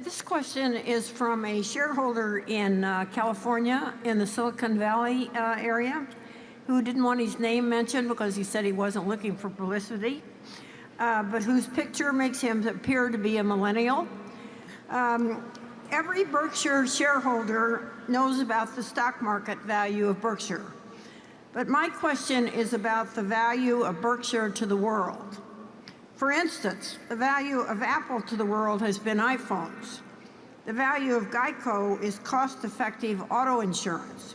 this question is from a shareholder in uh, California in the Silicon Valley uh, area who didn't want his name mentioned because he said he wasn't looking for publicity, uh, but whose picture makes him appear to be a millennial. Um, every Berkshire shareholder knows about the stock market value of Berkshire. But my question is about the value of Berkshire to the world. For instance, the value of Apple to the world has been iPhones. The value of Geico is cost-effective auto insurance.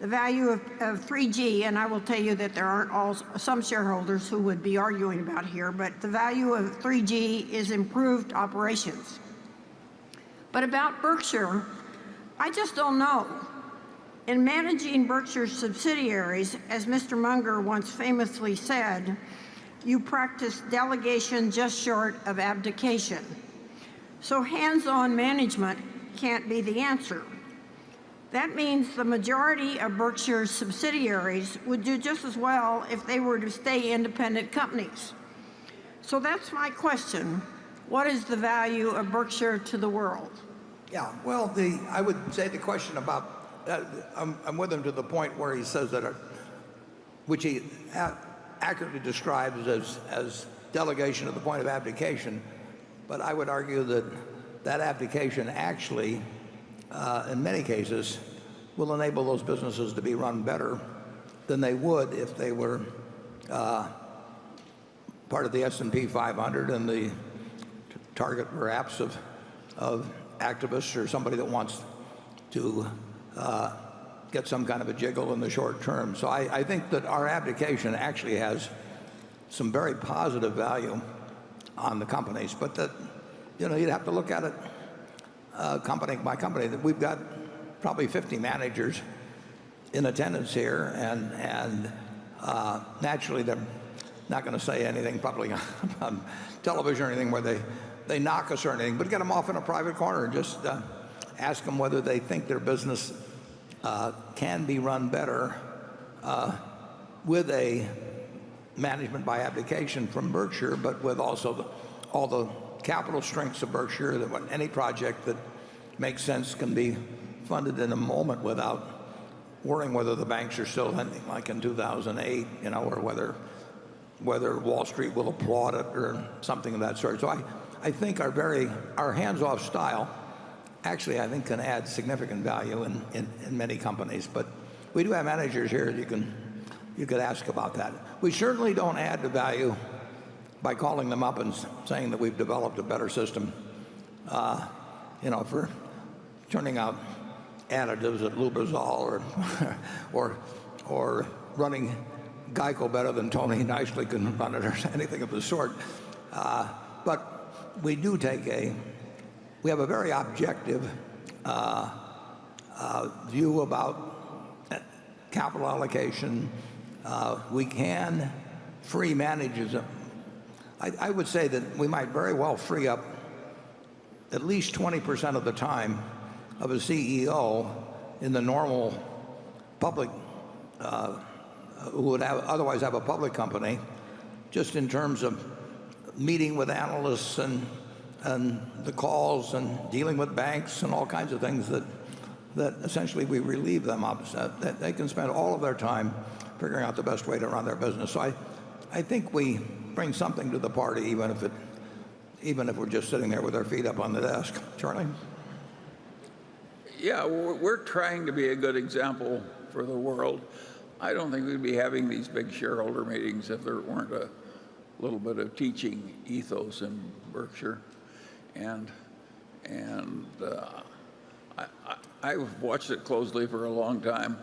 The value of, of 3G, and I will tell you that there aren't all, some shareholders who would be arguing about here, but the value of 3G is improved operations. But about Berkshire, I just don't know. In managing Berkshire's subsidiaries, as Mr. Munger once famously said, you practice delegation just short of abdication. So hands-on management can't be the answer. That means the majority of Berkshire's subsidiaries would do just as well if they were to stay independent companies. So that's my question. What is the value of Berkshire to the world? Yeah, well, the, I would say the question about, uh, I'm, I'm with him to the point where he says that, uh, which he a- accurately describes as, as delegation to the point of abdication, but I would argue that that abdication actually, uh, in many cases, will enable those businesses to be run better than they would if they were uh, part of the S&P 500 and the target perhaps of, of activists or somebody that wants to uh, get some kind of a jiggle in the short term. So I, I think that our abdication actually has some very positive value on the companies, but that you know you'd have to look at it uh, company by company. That we've got probably 50 managers in attendance here, and and uh, naturally they're not going to say anything publicly on television or anything where they they knock us or anything, but get them off in a private corner and just uh, ask them whether they think their business can be run better uh, with a management by abdication from Berkshire, but with also all the capital strengths of Berkshire, that when any project that makes sense can be funded in a moment without worrying whether the banks are still lending like in 2008, you know, or whether whether Wall Street will applaud it or something of that sort. So I, I think our very our hands-off style actually I think can add significant value in, many companies. But we do have managers here you can you could ask about that. We certainly don't add the value by calling them up and saying that we've developed a better system, uh, you know, for turning out additives at Lubrizol or, or, or running Geico better than Tony Nicely can run it or anything of the sort. Uh, but we do take a, we have a very objective uh, uh, view about uh, capital allocation. We can free managers. I, would say that we might very well free up at least 20% of the time of a CEO in the normal public, who would have, otherwise have a public company, just in terms of meeting with analysts and, and the calls and dealing with banks and all kinds of things that, that essentially we relieve them of. That they can spend all of their time figuring out the best way to run their business. So I, I think we bring something to the party, even if it, even if we're just sitting there with our feet up on the desk. Charlie? Yeah, we're trying to be a good example for the world. I don't think we'd be having these big shareholder meetings if there weren't a little bit of teaching ethos in Berkshire. And, and uh, I, I, I've watched it closely for a long time.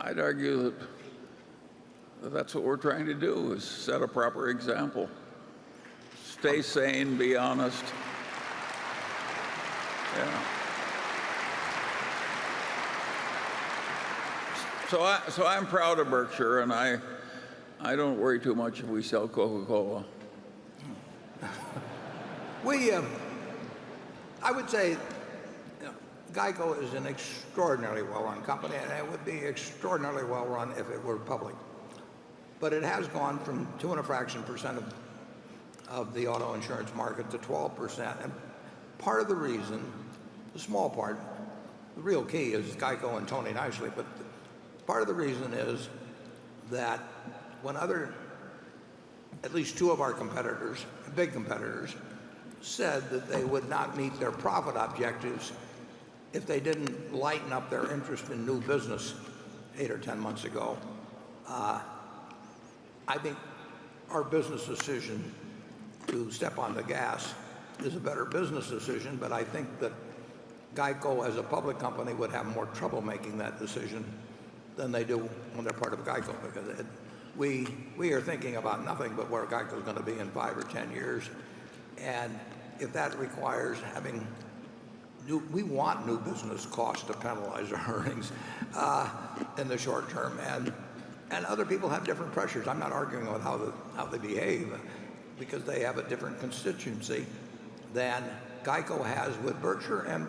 I'd argue that that that's what we're trying to do is set a proper example. Stay sane, be honest. Yeah. So, I, so I'm proud of Berkshire, and I, I don't worry too much if we sell Coca-Cola. We, um, I would say, you know, Geico is an extraordinarily well-run company, and it would be extraordinarily well-run if it were public. But it has gone from two and a fraction percent of, of the auto insurance market to 12 percent. And part of the reason, the small part, the real key is Geico and Tony Nicely, but part of the reason is that when other, at least two of our competitors, big competitors, said that they would not meet their profit objectives if they didn't lighten up their interest in new business eight or 10 months ago, uh, I think our business decision to step on the gas is a better business decision, but I think that Geico as a public company would have more trouble making that decision than they do when they're part of Geico because it, we, we are thinking about nothing but where Geico is going to be in five or 10 years. And if that requires having new, we want new business costs to penalize our earnings uh, in the short term. And, and other people have different pressures. I'm not arguing with how, the, how they behave because they have a different constituency than Geico has with Berkshire and,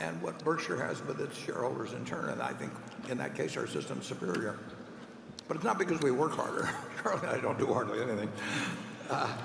and what Berkshire has with its shareholders in turn. And I think in that case, our system's superior. But it's not because we work harder. Charlie I don't do hardly anything. Uh,